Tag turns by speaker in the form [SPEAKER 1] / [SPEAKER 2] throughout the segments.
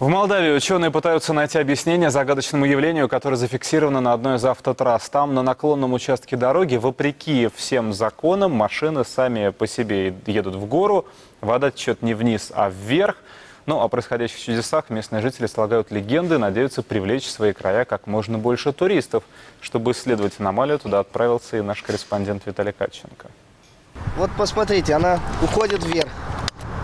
[SPEAKER 1] В Молдавии ученые пытаются найти объяснение загадочному явлению, которое зафиксировано на одной из автотрасс. Там, на наклонном участке дороги, вопреки всем законам, машины сами по себе едут в гору. Вода течет не вниз, а вверх. Ну, о происходящих чудесах местные жители слагают легенды, надеются привлечь в свои края как можно больше туристов. Чтобы исследовать аномалию, туда отправился и наш корреспондент Виталий Катченко.
[SPEAKER 2] Вот посмотрите, она уходит вверх.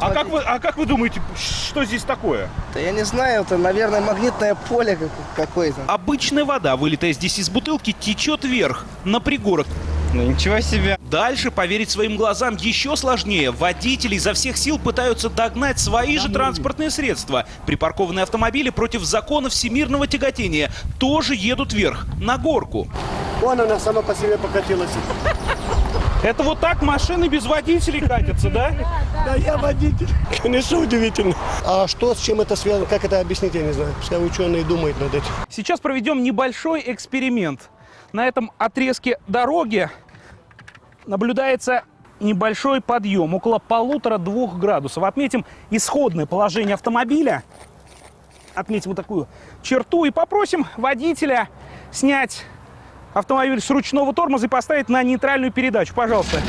[SPEAKER 3] А как, вы, а как вы думаете, что здесь такое?
[SPEAKER 2] Да я не знаю, это, наверное, магнитное поле как- какое-то.
[SPEAKER 4] Обычная вода, вылитая здесь из бутылки, течет вверх, на пригорок.
[SPEAKER 5] Ну ничего себе.
[SPEAKER 4] Дальше поверить своим глазам еще сложнее. Водители изо всех сил пытаются догнать свои же транспортные средства. Припаркованные автомобили против закона всемирного тяготения тоже едут вверх, на горку.
[SPEAKER 6] Вон она сама по себе покатилась.
[SPEAKER 3] Это вот так машины без водителей катятся, да?
[SPEAKER 6] Да я водитель. Конечно, удивительно. А что, с чем это связано, как это объяснить, я не знаю. Пускай ученые думают над этим.
[SPEAKER 3] Сейчас проведем небольшой эксперимент. На этом отрезке дороги наблюдается небольшой подъем, около полутора-двух градусов. Отметим исходное положение автомобиля. Отметим вот такую черту и попросим водителя снять автомобиль с ручного тормоза и поставить на нейтральную передачу. Пожалуйста.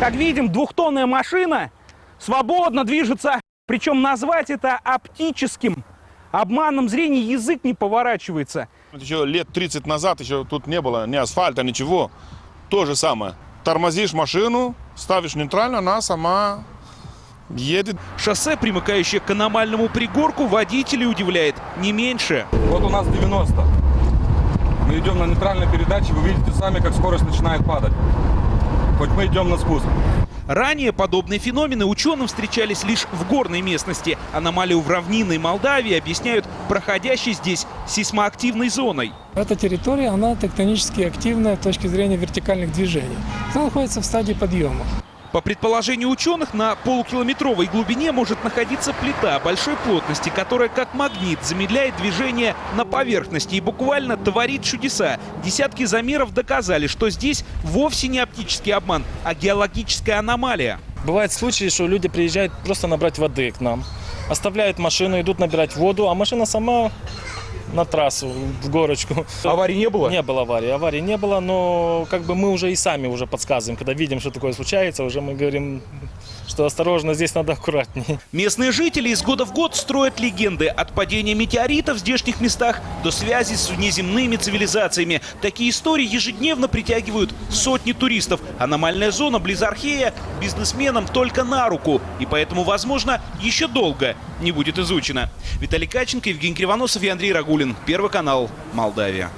[SPEAKER 3] Как видим, двухтонная машина свободно движется. Причем назвать это оптическим обманом зрения язык не поворачивается.
[SPEAKER 7] Еще лет 30 назад еще тут не было ни асфальта, ничего. То же самое. Тормозишь машину, ставишь нейтрально, она сама едет.
[SPEAKER 4] Шоссе, примыкающее к аномальному пригорку, водителей удивляет не меньше.
[SPEAKER 8] Вот у нас 90. Мы идем на нейтральной передаче, вы видите сами, как скорость начинает падать. Хоть мы идем на спуск.
[SPEAKER 4] Ранее подобные феномены ученым встречались лишь в горной местности. Аномалию в равнинной Молдавии объясняют проходящей здесь сейсмоактивной зоной.
[SPEAKER 9] Эта территория, она тектонически активная с точки зрения вертикальных движений. Она находится в стадии подъема.
[SPEAKER 4] По предположению ученых, на полукилометровой глубине может находиться плита большой плотности, которая как магнит замедляет движение на поверхности и буквально творит чудеса. Десятки замеров доказали, что здесь вовсе не оптический обман, а геологическая аномалия.
[SPEAKER 9] Бывают случаи, что люди приезжают просто набрать воды к нам, оставляют машину, идут набирать воду, а машина сама на трассу, в горочку.
[SPEAKER 3] Аварии не было?
[SPEAKER 9] Не было аварии. Аварии не было, но как бы мы уже и сами уже подсказываем, когда видим, что такое случается, уже мы говорим, что осторожно, здесь надо аккуратнее.
[SPEAKER 4] Местные жители из года в год строят легенды от падения метеорита в здешних местах до связи с внеземными цивилизациями. Такие истории ежедневно притягивают сотни туристов. Аномальная зона близ Архея бизнесменам только на руку. И поэтому, возможно, еще долго не будет изучена. Виталий Каченко, Евгений Кривоносов и Андрей Рагулин. Первый канал Молдавия.